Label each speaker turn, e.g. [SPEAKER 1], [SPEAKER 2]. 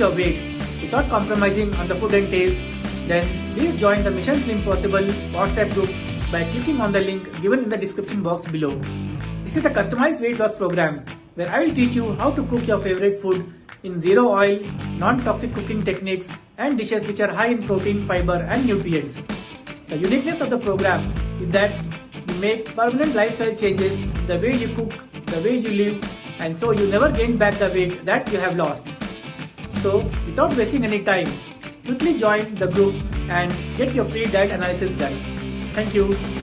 [SPEAKER 1] your weight without compromising on the food and taste, then please join the Mission Slim Possible WhatsApp group by clicking on the link given in the description box below. This is a customized weight loss program where I will teach you how to cook your favorite food in zero oil, non-toxic cooking techniques and dishes which are high in protein, fiber and nutrients. The uniqueness of the program is that you make permanent lifestyle changes the way you cook, the way you live and so you never gain back the weight that you have lost. So without wasting any time, quickly join the group and get your free diet analysis done. Thank you.